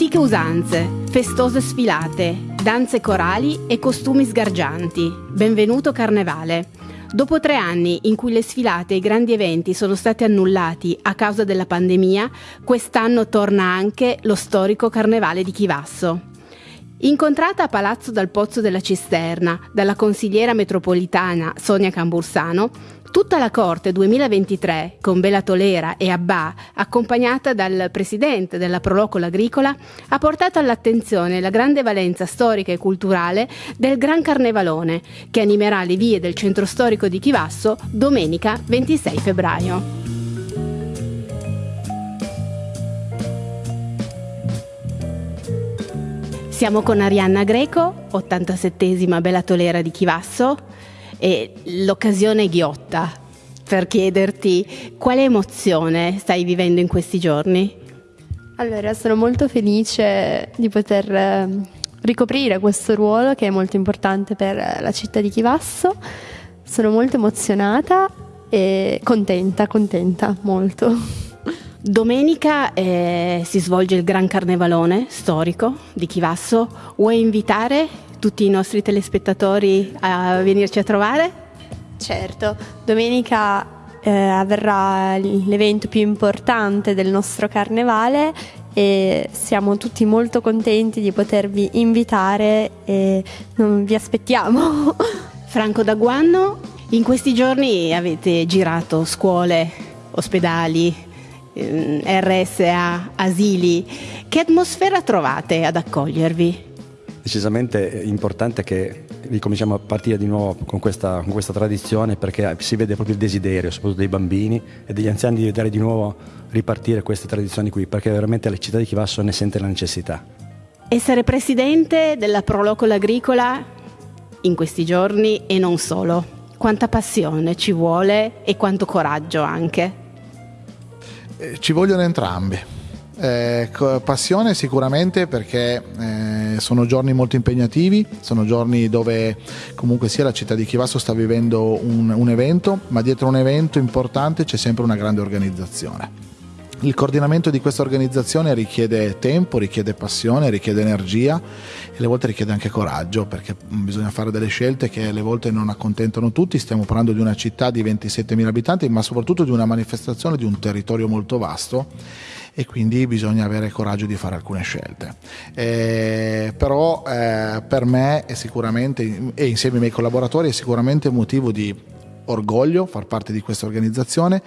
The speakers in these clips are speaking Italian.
eleganze, festose sfilate, danze corali e costumi sgargianti. Benvenuto Carnevale. Dopo tre anni in cui le sfilate e i grandi eventi sono stati annullati a causa della pandemia, quest'anno torna anche lo storico Carnevale di Chivasso. Incontrata a Palazzo dal Pozzo della Cisterna dalla consigliera metropolitana Sonia Cambursano, tutta la corte 2023 con Bela Tolera e Abba, accompagnata dal presidente della Prolocola Agricola, ha portato all'attenzione la grande valenza storica e culturale del Gran Carnevalone, che animerà le vie del centro storico di Chivasso domenica 26 febbraio. Siamo con Arianna Greco, 87esima Bella Tolera di Chivasso e l'occasione è ghiotta per chiederti quale emozione stai vivendo in questi giorni? Allora, sono molto felice di poter ehm, ricoprire questo ruolo che è molto importante per la città di Chivasso. Sono molto emozionata e contenta, contenta molto. Domenica eh, si svolge il Gran Carnevalone storico di Chivasso. Vuoi invitare tutti i nostri telespettatori a venirci a trovare? Certo, domenica eh, avverrà l'evento più importante del nostro carnevale e siamo tutti molto contenti di potervi invitare e non vi aspettiamo. Franco Daguanno, in questi giorni avete girato scuole, ospedali, RSA, asili. Che atmosfera trovate ad accogliervi? Decisamente importante che ricominciamo a partire di nuovo con questa, con questa, tradizione perché si vede proprio il desiderio, soprattutto dei bambini e degli anziani, di vedere di nuovo ripartire queste tradizioni qui, perché veramente la città di Chivasso ne sente la necessità. Essere presidente della Prolocola Agricola in questi giorni e non solo, quanta passione ci vuole e quanto coraggio anche. Eh, ci vogliono entrambi. Eh, passione sicuramente perché eh, sono giorni molto impegnativi, sono giorni dove comunque sia la città di Chivasso sta vivendo un, un evento, ma dietro un evento importante c'è sempre una grande organizzazione. Il coordinamento di questa organizzazione richiede tempo, richiede passione, richiede energia e alle volte richiede anche coraggio perché bisogna fare delle scelte che alle volte non accontentano tutti. Stiamo parlando di una città di 27.000 abitanti ma soprattutto di una manifestazione di un territorio molto vasto e quindi bisogna avere coraggio di fare alcune scelte. Eh, però eh, per me è sicuramente, e insieme ai miei collaboratori, è sicuramente motivo di orgoglio far parte di questa organizzazione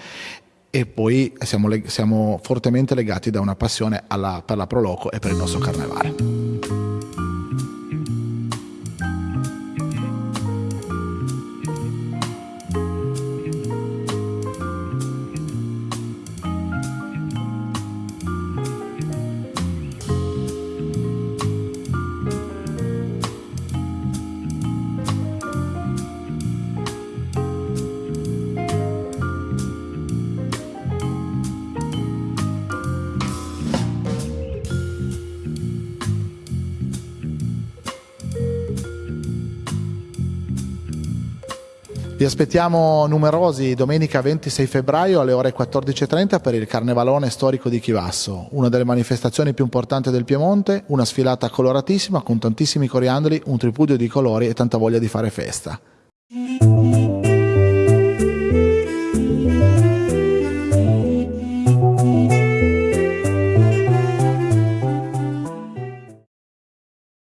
e poi siamo, siamo fortemente legati da una passione alla, per la Proloco e per il nostro carnevale. Vi aspettiamo numerosi domenica 26 febbraio alle ore 14.30 per il Carnevalone storico di Chivasso, una delle manifestazioni più importanti del Piemonte, una sfilata coloratissima con tantissimi coriandoli, un tripudio di colori e tanta voglia di fare festa.